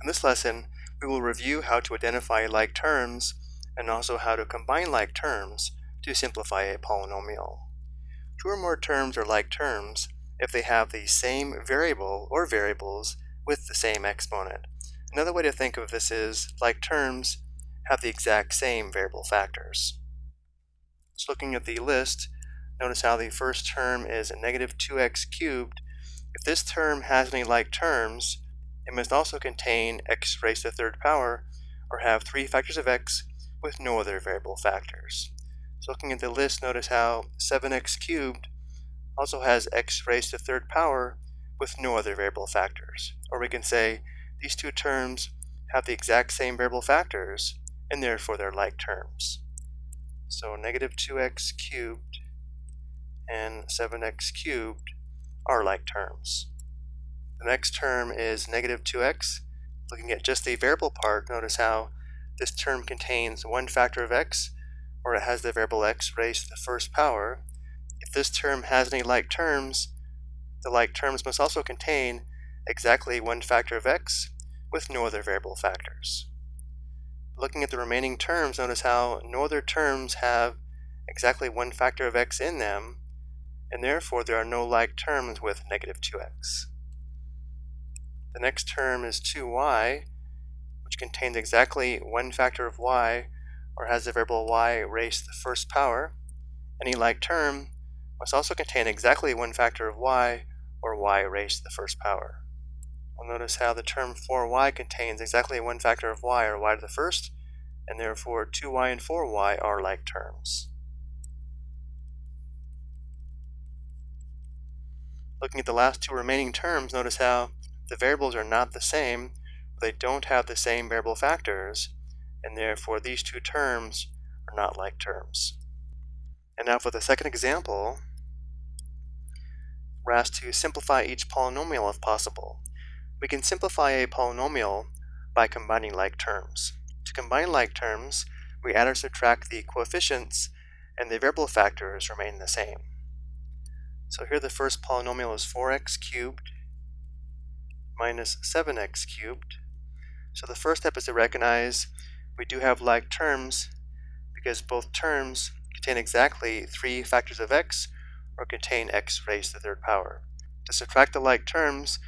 In this lesson, we will review how to identify like terms and also how to combine like terms to simplify a polynomial. Two or more terms are like terms if they have the same variable or variables with the same exponent. Another way to think of this is like terms have the exact same variable factors. So looking at the list, notice how the first term is a negative 2x cubed. If this term has any like terms, it must also contain x raised to the third power or have three factors of x with no other variable factors. So looking at the list, notice how 7x cubed also has x raised to the third power with no other variable factors. Or we can say these two terms have the exact same variable factors and therefore they're like terms. So negative 2x cubed and 7x cubed are like terms. The next term is negative 2x. Looking at just the variable part, notice how this term contains one factor of x, or it has the variable x raised to the first power. If this term has any like terms, the like terms must also contain exactly one factor of x with no other variable factors. Looking at the remaining terms, notice how no other terms have exactly one factor of x in them, and therefore there are no like terms with negative 2x. The next term is 2y, which contains exactly one factor of y, or has the variable y raised to the first power. Any like term must also contain exactly one factor of y, or y raised to the first power. We'll notice how the term 4y contains exactly one factor of y, or y to the first, and therefore 2y and 4y are like terms. Looking at the last two remaining terms, notice how the variables are not the same, they don't have the same variable factors, and therefore these two terms are not like terms. And now for the second example, we're asked to simplify each polynomial if possible. We can simplify a polynomial by combining like terms. To combine like terms, we add or subtract the coefficients and the variable factors remain the same. So here the first polynomial is 4x cubed minus 7x cubed. So the first step is to recognize we do have like terms because both terms contain exactly three factors of x or contain x raised to the third power. To subtract the like terms,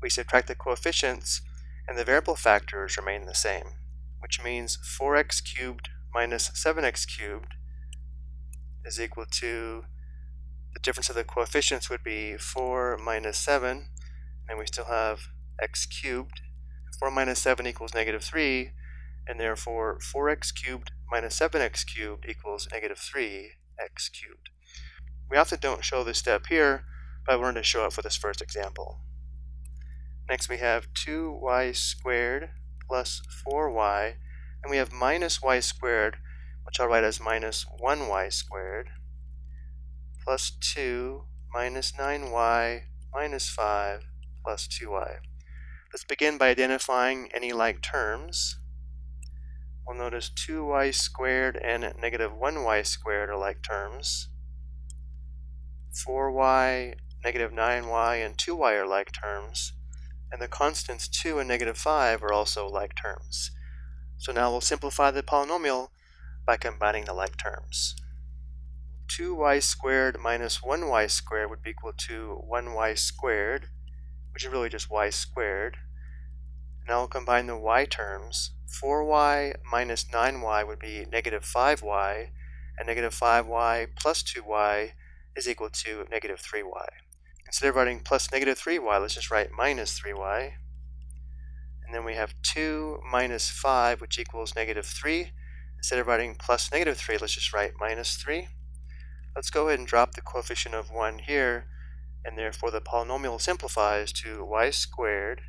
we subtract the coefficients and the variable factors remain the same, which means 4x cubed minus 7x cubed is equal to the difference of the coefficients would be 4 minus 7, and we still have x cubed. 4 minus 7 equals negative 3, and therefore 4x cubed minus 7x cubed equals negative 3x cubed. We often don't show this step here, but I wanted to show it for this first example. Next we have 2y squared plus 4y, and we have minus y squared, which I'll write as minus 1y squared, plus 2 minus 9y minus 5 plus 2y. Let's begin by identifying any like terms. We'll notice 2y squared and negative 1y squared are like terms. 4y, negative 9y, and 2y are like terms. And the constants 2 and negative 5 are also like terms. So now we'll simplify the polynomial by combining the like terms. 2y squared minus 1y squared would be equal to 1y squared, which is really just y squared. Now I'll combine the y terms. 4y minus 9y would be negative 5y, and negative 5y plus 2y is equal to negative 3y. Instead of writing plus negative 3y, let's just write minus 3y. And then we have 2 minus 5, which equals negative 3. Instead of writing plus negative 3, let's just write minus 3. Let's go ahead and drop the coefficient of 1 here, and therefore the polynomial simplifies to y squared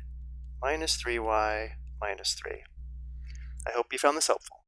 minus 3y minus 3. I hope you found this helpful.